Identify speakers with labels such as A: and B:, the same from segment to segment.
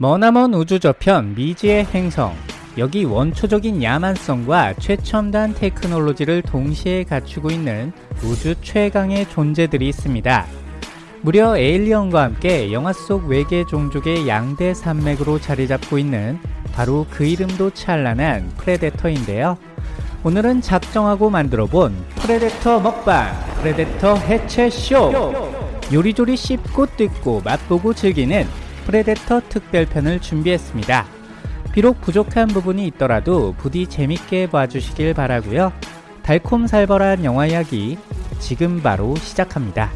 A: 머나먼 우주 저편 미지의 행성 여기 원초적인 야만성과 최첨단 테크놀로지를 동시에 갖추고 있는 우주 최강의 존재들이 있습니다. 무려 에일리언과 함께 영화 속 외계 종족의 양대 산맥으로 자리 잡고 있는 바로 그 이름도 찬란한 프레데터인데요. 오늘은 작정하고 만들어 본 프레데터 먹방, 프레데터 해체쇼! 요리조리 씹고 뜯고 맛보고 즐기는 프레데터 특별편을 준비했습니다. 비록 부족한 부분이 있더라도 부디 재밌게 봐주시길 바라고요. 달콤살벌한 영화 이야기 지금 바로 시작합니다.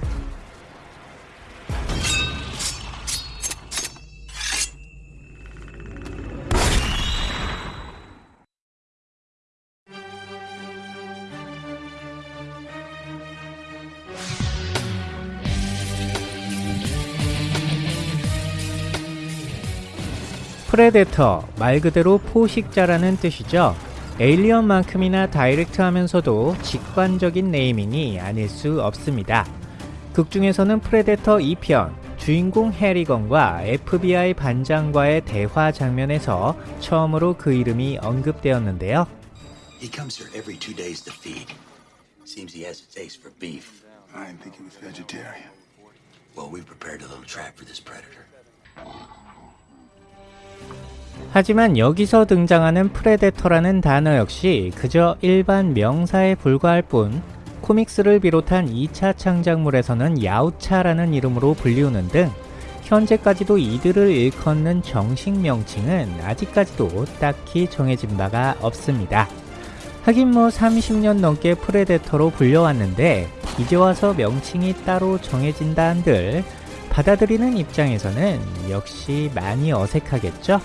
A: 프레데터 말 그대로 포식자라는 뜻이죠. 에일리언만큼이나 direct하면서도 직관적인 naming이 아닐 수 없습니다. 극 중에서는 프레데터 2편 주인공 해리건과 FBI 반장과의 대화 장면에서 처음으로 그 이름이 언급되었는데요.
B: He comes here every two days to feed. Seems he has a taste for beef.
C: I didn't think he was vegetarian.
B: Well, we prepared a little trap for this predator.
A: 하지만 여기서 등장하는 프레데터라는 단어 역시 그저 일반 명사에 불과할 뿐 comics를 비롯한 2차 창작물에서는 야우차라는 이름으로 불리우는 등 현재까지도 이들을 일컫는 정식 명칭은 아직까지도 딱히 정해진 바가 없습니다. 하긴 뭐 30년 넘게 프레데터로 불려왔는데 이제 와서 명칭이 따로 정해진다 한들 받아들이는 입장에서는 역시 많이 어색하겠죠?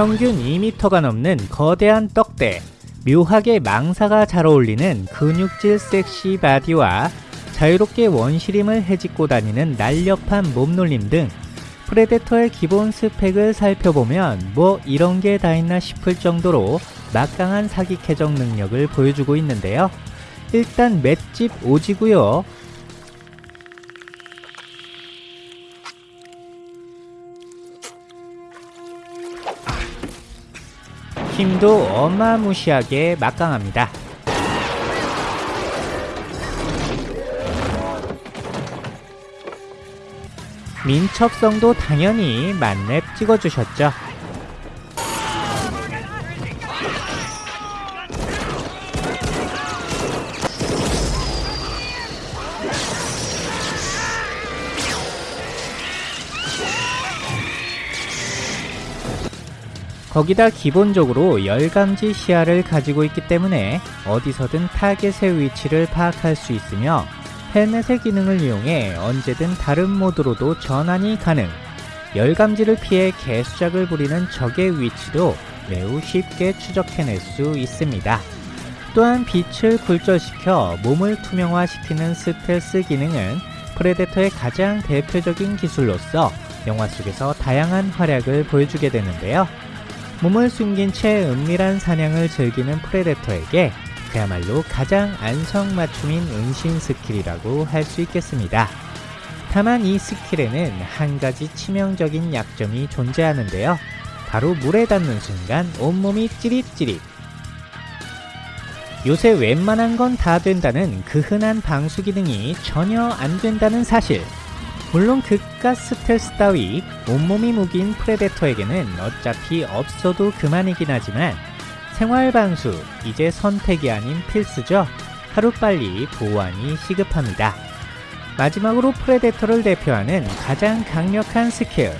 A: 평균 2m가 넘는 거대한 떡대, 묘하게 망사가 잘 어울리는 근육질 섹시 바디와 자유롭게 원시림을 헤집고 다니는 날렵한 몸놀림 등 프레데터의 기본 스펙을 살펴보면 뭐 이런 게 다 있나 싶을 정도로 막강한 사기 캐적 능력을 보여주고 있는데요. 일단 맷집 오지고요. 힘도 어마무시하게 막강합니다. 민첩성도 당연히 만렙 찍어주셨죠. 거기다 기본적으로 열감지 시야를 가지고 있기 때문에 어디서든 타겟의 위치를 파악할 수 있으며 헬멧의 기능을 이용해 언제든 다른 모드로도 전환이 가능 열감지를 피해 개수작을 부리는 적의 위치도 매우 쉽게 추적해낼 수 있습니다. 또한 빛을 굴절시켜 몸을 투명화시키는 스텔스 기능은 프레데터의 가장 대표적인 기술로서 영화 속에서 다양한 활약을 보여주게 되는데요. 몸을 숨긴 채 은밀한 사냥을 즐기는 프레데터에게 그야말로 가장 안성맞춤인 은신 스킬이라고 할 수 있겠습니다. 다만 이 스킬에는 한 가지 치명적인 약점이 존재하는데요. 바로 물에 닿는 순간 온몸이 찌릿찌릿. 요새 웬만한 건 다 된다는 그 흔한 방수 기능이 전혀 안 된다는 사실. 물론 그깟 스텔스 따위 온몸이 무긴 프레데터에게는 어차피 없어도 그만이긴 하지만 생활 방수 이제 선택이 아닌 필수죠. 하루빨리 보완이 시급합니다. 마지막으로 프레데터를 대표하는 가장 강력한 스킬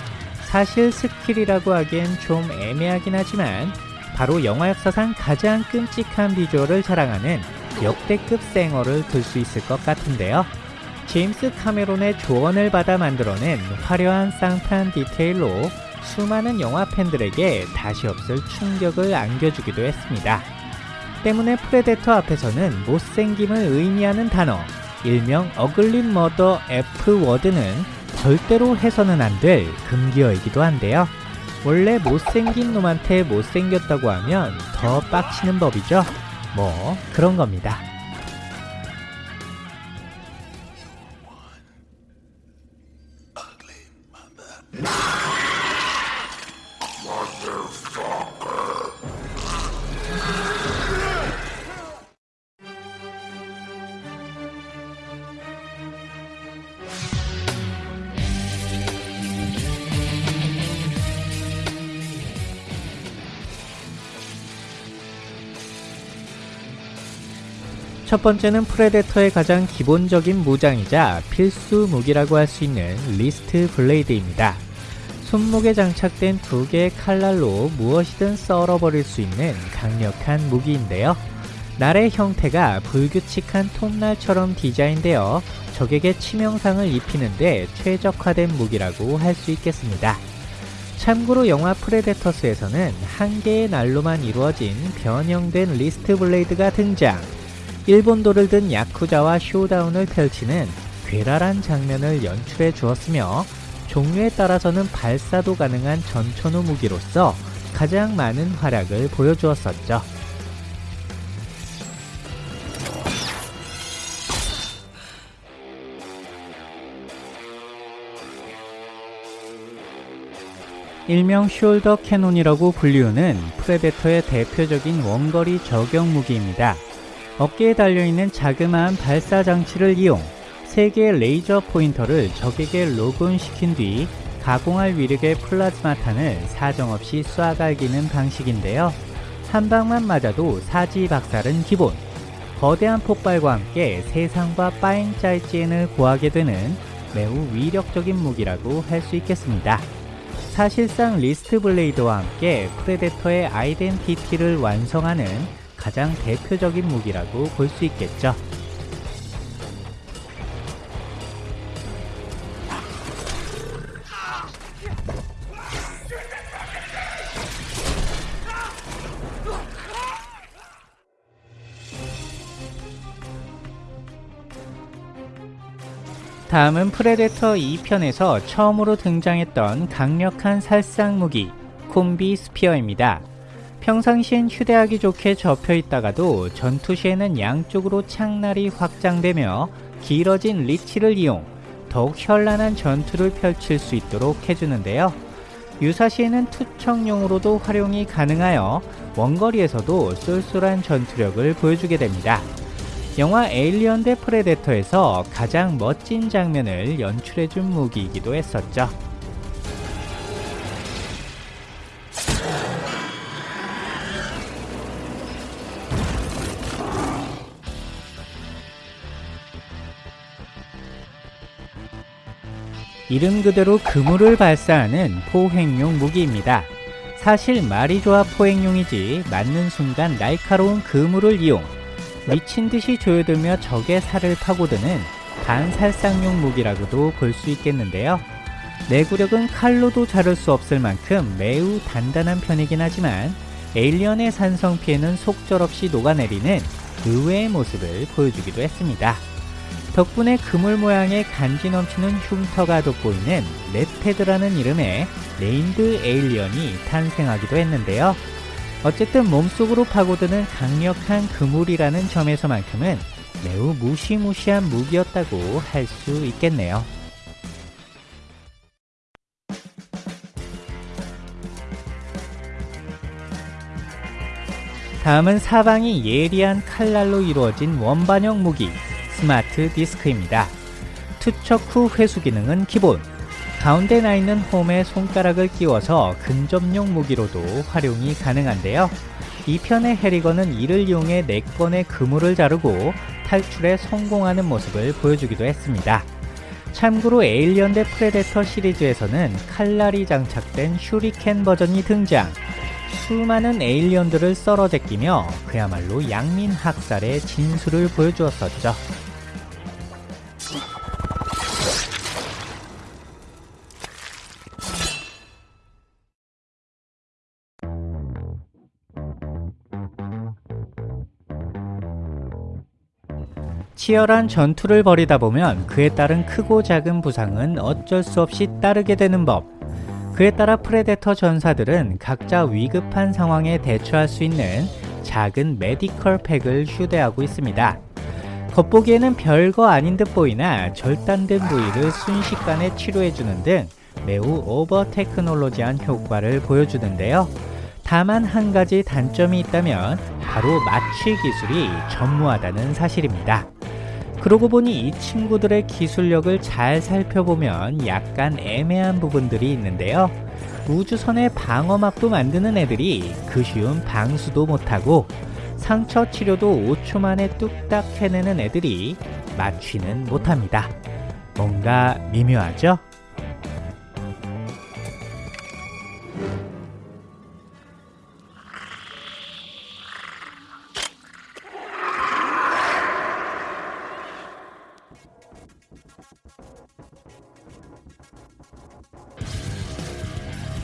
A: 사실 스킬이라고 하기엔 좀 애매하긴 하지만 바로 영화 역사상 가장 끔찍한 비주얼을 자랑하는 역대급 생얼을 들 수 있을 것 같은데요. 제임스 카메론의 조언을 받아 만들어낸 화려한 쌍판 디테일로 수많은 영화 팬들에게 다시 없을 충격을 안겨주기도 했습니다. 때문에 프레데터 앞에서는 못생김을 의미하는 단어 일명 어글린 머더 F 워드는 절대로 해서는 안 될 금기어이기도 한데요. 원래 못생긴 놈한테 못생겼다고 하면 더 빡치는 법이죠. 뭐 그런 겁니다. 첫 번째는 프레데터의 가장 기본적인 무장이자 필수 무기라고 할 수 있는 wrist blade입니다. 손목에 장착된 두 개의 칼날로 무엇이든 썰어버릴 수 있는 강력한 무기인데요. 날의 형태가 불규칙한 톱날처럼 디자인되어 적에게 치명상을 입히는데 최적화된 무기라고 할 수 있겠습니다. 참고로 영화 프레데터스에서는 한 개의 날로만 이루어진 변형된 wrist blade가 등장. 일본도를 든 야쿠자와 showdown을 펼치는 괴랄한 장면을 연출해 주었으며 종류에 따라서는 발사도 가능한 전천후 무기로서 가장 많은 활약을 보여주었었죠. 일명 shoulder cannon이라고 불리우는 프레데터의 대표적인 원거리 저격 무기입니다. 어깨에 달려있는 자그마한 발사 장치를 이용 3개의 레이저 포인터를 적에게 lock on시킨 뒤 가공할 위력의 플라즈마탄을 사정없이 쏴갈기는 방식인데요. 한 방만 맞아도 사지 박살은 기본. 거대한 폭발과 함께 세상과 빠잉 再见을 고하게 되는 매우 위력적인 무기라고 할 수 있겠습니다. 사실상 wrist blade와 함께 프레데터의 아이덴티티를 완성하는 가장 대표적인 무기라고 볼 수 있겠죠. 다음은 프레데터 2편에서 처음으로 등장했던 강력한 살상 무기 combi spear입니다. 평상시엔 휴대하기 좋게 접혀 있다가도 전투 시에는 양쪽으로 창날이 확장되며 길어진 리치를 이용 더욱 현란한 전투를 펼칠 수 있도록 해주는데요. 유사시에는 투척용으로도 활용이 가능하여 원거리에서도 쏠쏠한 전투력을 보여주게 됩니다. 영화 에일리언 대 프레데터에서 가장 멋진 장면을 연출해준 무기이기도 했었죠. 이름 그대로 그물을 발사하는 포획용 무기입니다. 사실 말이 좋아 포획용이지 맞는 순간 날카로운 그물을 이용 미친 듯이 조여들며 적의 살을 파고드는 반살상용 무기라고도 볼 수 있겠는데요. 내구력은 칼로도 자를 수 없을 만큼 매우 단단한 편이긴 하지만 에일리언의 산성 피에는 속절없이 녹아내리는 의외의 모습을 보여주기도 했습니다. 덕분에 그물 모양의 간지 넘치는 흉터가 돋보이는 Netted라는 이름의 named 에일리언이 탄생하기도 했는데요. 어쨌든 몸속으로 파고드는 강력한 그물이라는 점에서만큼은 매우 무시무시한 무기였다고 할 수 있겠네요. 다음은 사방이 예리한 칼날로 이루어진 원반형 무기 스마트 디스크입니다. 투척 후 회수 기능은 기본. 가운데 나 있는 홈에 손가락을 끼워서 근접용 무기로도 활용이 가능한데요. 2편의 해리건은 이를 이용해 4건의 그물을 자르고 탈출에 성공하는 모습을 보여주기도 했습니다. 참고로 에일리언 대 프레데터 시리즈에서는 칼날이 장착된 shuriken 버전이 등장. 수많은 에일리언들을 썰어 제끼며 그야말로 양민 학살의 진수를 보여주었었죠. 치열한 전투를 벌이다 보면 그에 따른 크고 작은 부상은 어쩔 수 없이 따르게 되는 법. 그에 따라 프레데터 전사들은 각자 위급한 상황에 대처할 수 있는 작은 medical pack을 휴대하고 있습니다. 겉보기에는 별거 아닌 듯 보이나 절단된 부위를 순식간에 치료해주는 등 매우 over technology한 효과를 보여주는데요. 다만 한 가지 단점이 있다면 바로 마취 기술이 전무하다는 사실입니다. 그러고 보니 이 친구들의 기술력을 잘 살펴보면 약간 애매한 부분들이 있는데요. 우주선의 방어막도 만드는 애들이 그 쉬운 방수도 못하고 상처 치료도 5초 만에 뚝딱 해내는 애들이 마취는 못합니다. 뭔가 미묘하죠?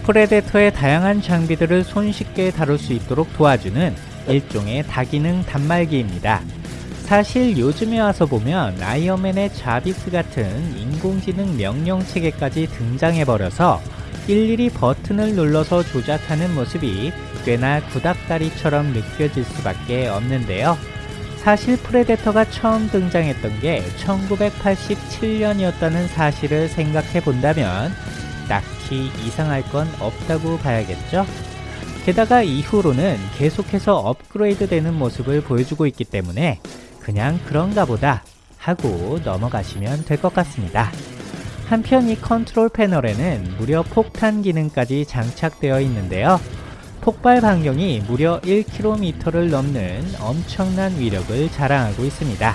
A: 프레데터의 다양한 장비들을 손쉽게 다룰 수 있도록 도와주는 일종의 다기능 단말기입니다. 사실 요즘에 와서 보면 아이언맨의 자비스 같은 인공지능 명령 체계까지 등장해버려서 일일이 버튼을 눌러서 조작하는 모습이 꽤나 구닥다리처럼 느껴질 수밖에 없는데요. 사실 프레데터가 처음 등장했던 게 1987년이었다는 사실을 생각해 본다면 딱히 이상할 건 없다고 봐야겠죠? 게다가 이후로는 계속해서 업그레이드 되는 모습을 보여주고 있기 때문에 그냥 그런가 보다 하고 넘어가시면 될 것 같습니다. 한편 이 컨트롤 패널에는 무려 폭탄 기능까지 장착되어 있는데요. 폭발 반경이 무려 1km를 넘는 엄청난 위력을 자랑하고 있습니다.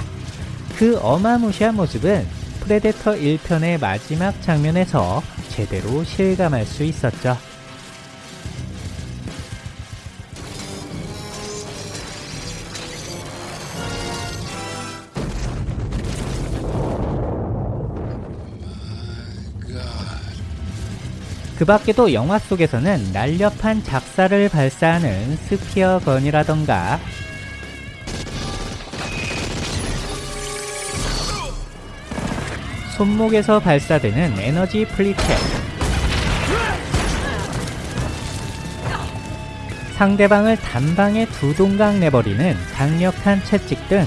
A: 그 어마무시한 모습은 프레데터 1편의 마지막 장면에서 제대로 실감할 수 있었죠. 그 밖에도 영화 속에서는 날렵한 작살을 발사하는 spear gun이라던가 손목에서 발사되는 에너지 flechette 상대방을 단방에 두 동강 내버리는 강력한 채찍 등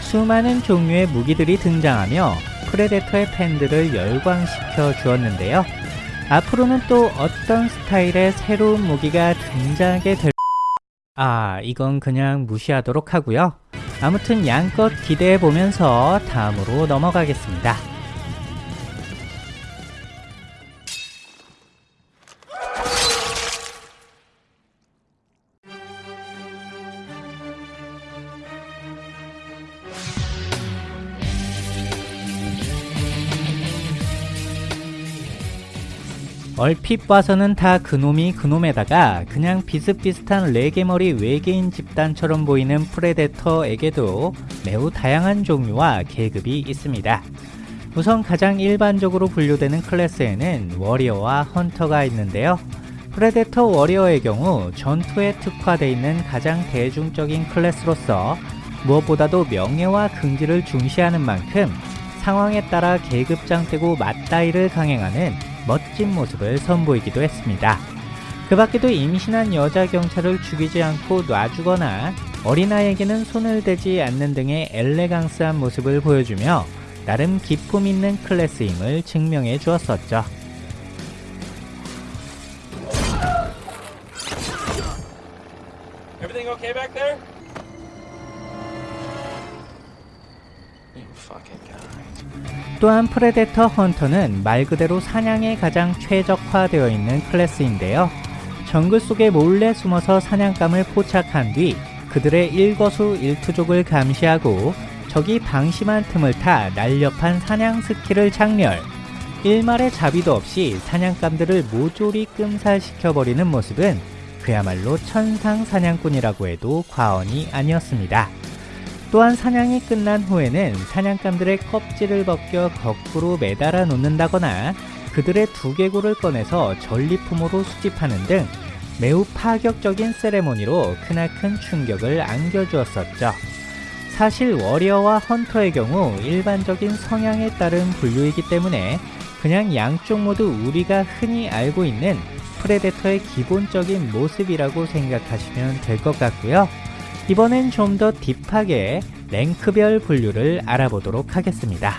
A: 수많은 종류의 무기들이 등장하며 프레데터의 팬들을 열광시켜 주었는데요. 앞으로는 또 어떤 스타일의 새로운 무기가 등장하게 될 아, 이건 그냥 무시하도록 하고요. 아무튼 양껏 기대해 보면서 다음으로 넘어가겠습니다. 얼핏 봐서는 다 그놈이 그놈에다가 그냥 비슷비슷한 레게머리 외계인 집단처럼 보이는 프레데터에게도 매우 다양한 종류와 계급이 있습니다. 우선 가장 일반적으로 분류되는 클래스에는 warrior와 hunter가 있는데요. 프레데터 warrior의 경우 전투에 특화되어 있는 가장 대중적인 클래스로서 무엇보다도 명예와 긍지를 중시하는 만큼 상황에 따라 계급장 떼고 맞다이를 강행하는 멋진 모습을 선보이기도 했습니다. 그 밖에도 임신한 여자 경찰을 죽이지 않고 놔주거나 어린아이에게는 손을 대지 않는 등의 elegance한 모습을 보여주며 나름 기품 있는 클래스임을 증명해 주었었죠. 또한 프레데터 hunter는 말 그대로 사냥에 가장 최적화되어 있는 클래스인데요. 정글 속에 몰래 숨어서 사냥감을 포착한 뒤 그들의 일거수 일투족을 감시하고 적이 방심한 틈을 타 날렵한 사냥 skill을 작렬. 일말의 자비도 없이 사냥감들을 모조리 끔살시켜버리는 모습은 그야말로 천상 사냥꾼이라고 해도 과언이 아니었습니다. 또한 사냥이 끝난 후에는 사냥감들의 껍질을 벗겨 거꾸로 매달아 놓는다거나 그들의 두개골을 꺼내서 전리품으로 수집하는 등 매우 파격적인 세레모니로 크나큰 충격을 안겨주었었죠. 사실 warrior와 hunter의 경우 일반적인 성향에 따른 분류이기 때문에 그냥 양쪽 모두 우리가 흔히 알고 있는 프레데터의 기본적인 모습이라고 생각하시면 될 것 같고요. 이번엔 좀 더 deep하게 rank별 분류를 알아보도록 하겠습니다.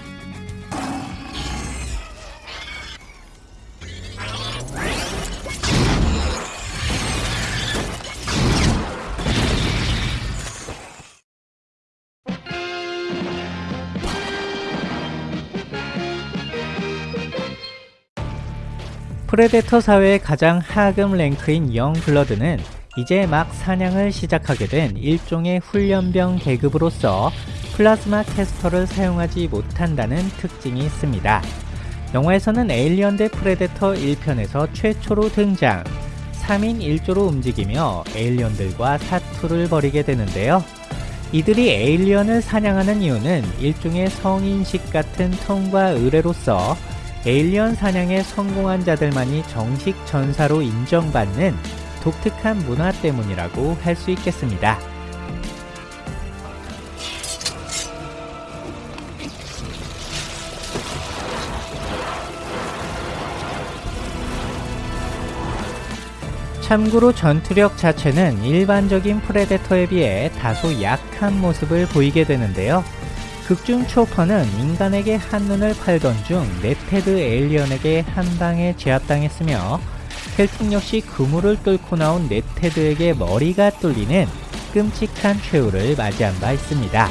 A: 프레데터 사회의 가장 하급 rank인 young blood는 이제 막 사냥을 시작하게 된 일종의 훈련병 계급으로서 plasma caster를 사용하지 못한다는 특징이 있습니다. 영화에서는 에일리언 대 프레데터 1편에서 최초로 등장 3인 1조로 움직이며 에일리언들과 사투를 벌이게 되는데요. 이들이 에일리언을 사냥하는 이유는 일종의 성인식 같은 통과 의례로서 에일리언 사냥에 성공한 자들만이 정식 전사로 인정받는 독특한 문화 때문이라고 할 수 있겠습니다. 참고로 전투력 자체는 일반적인 프레데터에 비해 다소 약한 모습을 보이게 되는데요. 극중 초퍼는 인간에게 한눈을 팔던 중 netted 에일리언에게 한 방에 제압당했으며 켈틱 역시 그물을 뚫고 나온 netted에게 머리가 뚫리는 끔찍한 최후를 맞이한 바 있습니다.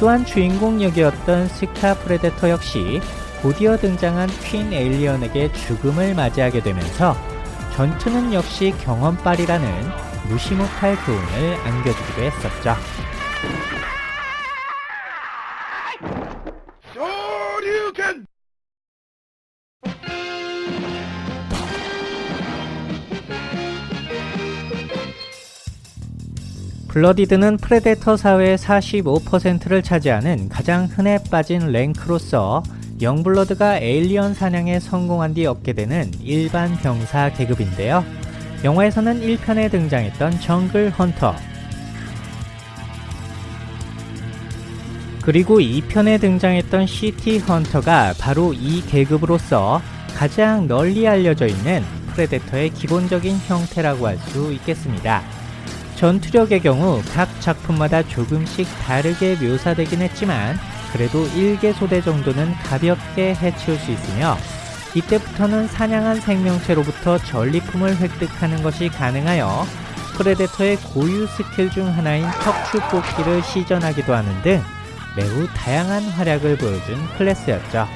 A: 또한 주인공 역이었던 스카 프레데터 역시 곧이어 등장한 queen 에일리언에게 죽음을 맞이하게 되면서 전투는 역시 경험빨이라는 무시 못할 교훈을 안겨주기도 했었죠. blooded는 프레데터 사회의 45%를 차지하는 가장 흔해 빠진 rank로서 young blood가 에일리언 사냥에 성공한 뒤 얻게 되는 일반 병사 계급인데요. 영화에서는 1편에 등장했던 jungle hunter 그리고 2편에 등장했던 city hunter가 바로 이 계급으로서 가장 널리 알려져 있는 프레데터의 기본적인 형태라고 할 수 있겠습니다. 전투력의 경우 각 작품마다 조금씩 다르게 묘사되긴 했지만 그래도 1개 소대 정도는 가볍게 해치울 수 있으며 이때부터는 사냥한 생명체로부터 전리품을 획득하는 것이 가능하여 프레데터의 고유 스킬 중 하나인 척추 뽑기를 시전하기도 하는 등 매우 다양한 활약을 보여준 클래스였죠.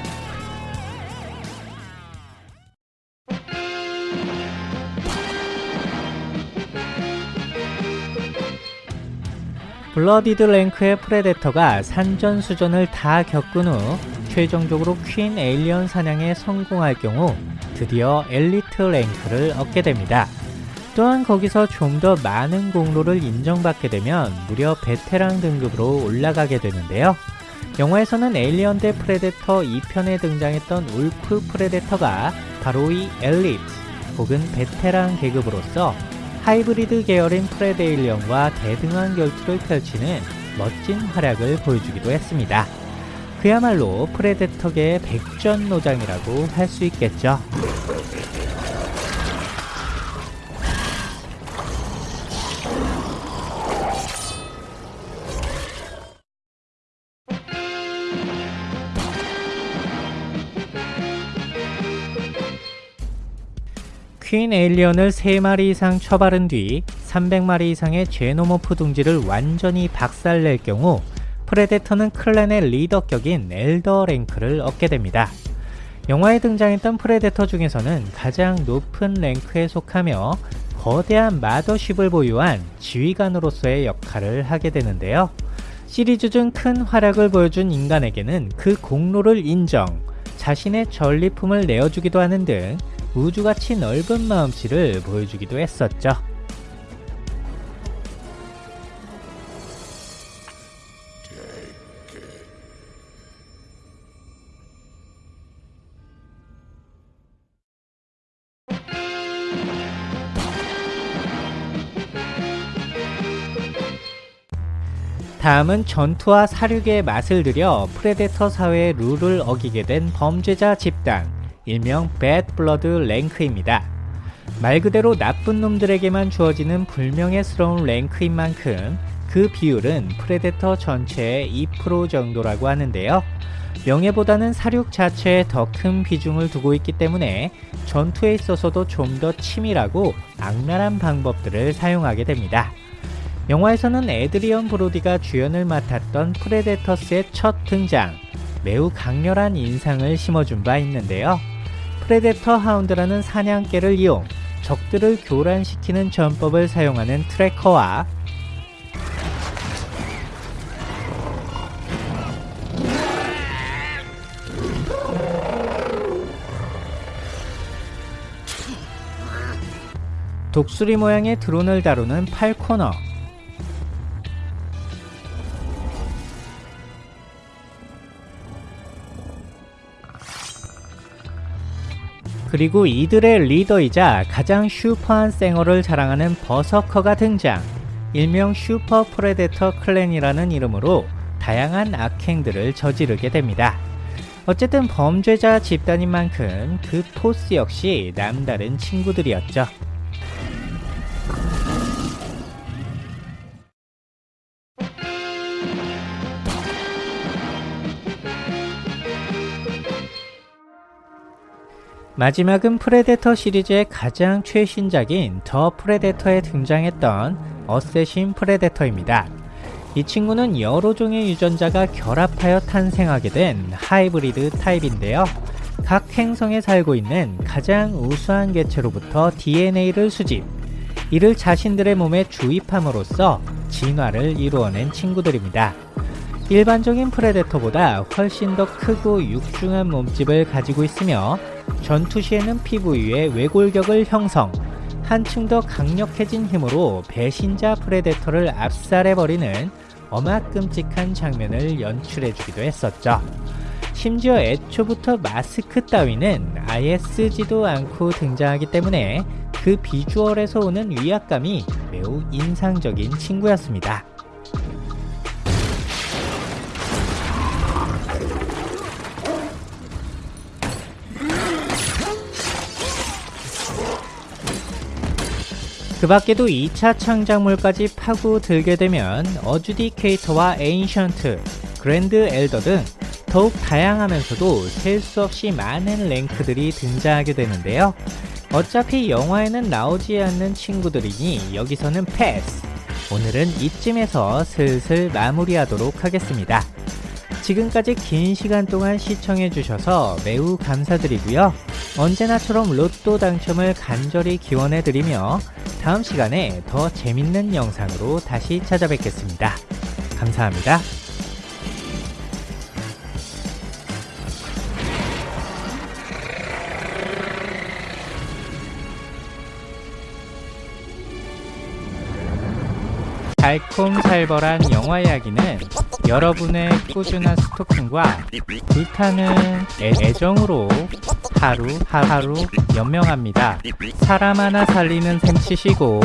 A: Blooded 랭크의 프레데터가 산전수전을 다 겪은 후 최종적으로 Queen 에일리언 사냥에 성공할 경우 드디어 엘리트 랭크를 얻게 됩니다. 또한 거기서 좀 더 많은 공로를 인정받게 되면 무려 베테랑 등급으로 올라가게 되는데요. 영화에서는 에일리언 대 프레데터 2편에 등장했던 울프 프레데터가 바로 이 엘리트 혹은 베테랑 계급으로서 하이브리드 계열인 프레데일리언과 대등한 결투를 펼치는 멋진 활약을 보여주기도 했습니다. 그야말로 프레데터계의 백전노장이라고 할 수 있겠죠. Queen 에일리언을 3마리 이상 처바른 뒤 300마리 이상의 제노모프 둥지를 완전히 박살낼 경우 프레데터는 clan의 리더격인 Elder 랭크를 얻게 됩니다. 영화에 등장했던 프레데터 중에서는 가장 높은 랭크에 속하며 거대한 mothership을 보유한 지휘관으로서의 역할을 하게 되는데요. 시리즈 중 큰 활약을 보여준 인간에게는 그 공로를 인정, 자신의 전리품을 내어주기도 하는 등 우주같이 넓은 마음씨를 보여주기도 했었죠. 다음은 전투와 살육의 맛을 들여 프레데터 사회의 룰을 어기게 된 범죄자 집단, 일명 Bad Blood 랭크입니다. 말 그대로 나쁜 놈들에게만 주어지는 불명예스러운 랭크인 만큼 그 비율은 프레데터 전체의 2% 정도라고 하는데요. 명예보다는 살육 자체에 더 큰 비중을 두고 있기 때문에 전투에 있어서도 좀 더 치밀하고 악랄한 방법들을 사용하게 됩니다. 영화에서는 에드리언 브로디가 주연을 맡았던 프레데터스의 첫 등장, 매우 강렬한 인상을 심어준 바 있는데요. 프레데터 Hound라는 사냥개를 이용 적들을 교란시키는 전법을 사용하는 Tracker와 독수리 모양의 드론을 다루는 Falconer 그리고 이들의 리더이자 가장 슈퍼한 쌩얼을 자랑하는 버서커가 등장 일명 슈퍼 프레데터 clan이라는 이름으로 다양한 악행들을 저지르게 됩니다. 어쨌든 범죄자 집단인 만큼 그 포스 역시 남다른 친구들이었죠. 마지막은 프레데터 시리즈의 가장 최신작인 더 프레데터에 등장했던 Assassin 프레데터입니다. 이 친구는 여러 종의 유전자가 결합하여 탄생하게 된 하이브리드 타입인데요. 각 행성에 살고 있는 가장 우수한 개체로부터 DNA를 수집, 이를 자신들의 몸에 주입함으로써 진화를 이루어낸 친구들입니다. 일반적인 프레데터보다 훨씬 더 크고 육중한 몸집을 가지고 있으며 전투 시에는 피부 위에 외골격을 형성, 한층 더 강력해진 힘으로 배신자 프레데터를 압살해버리는 어마끔찍한 장면을 연출해주기도 했었죠. 심지어 애초부터 마스크 따위는 아예 쓰지도 않고 등장하기 때문에 그 비주얼에서 오는 위압감이 매우 인상적인 친구였습니다. 그 밖에도 2차 창작물까지 파고 들게 되면 Adjudicator와 Ancient, Grand Elder 등 더욱 다양하면서도 셀 수 없이 많은 랭크들이 등장하게 되는데요. 어차피 영화에는 나오지 않는 친구들이니 여기서는 패스! 오늘은 이쯤에서 슬슬 마무리하도록 하겠습니다. 지금까지 긴 시간 동안 시청해주셔서 매우 감사드리고요. 언제나처럼 로또 당첨을 간절히 기원해드리며 다음 시간에 더 재밌는 영상으로 다시 찾아뵙겠습니다. 감사합니다. 달콤살벌한 영화 이야기는 여러분의 꾸준한 스토킹과 불타는 애, 애정으로 하루 하루 연명합니다. 사람 하나 살리는 셈 치시고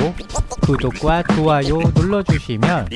A: 구독과 좋아요 눌러주시면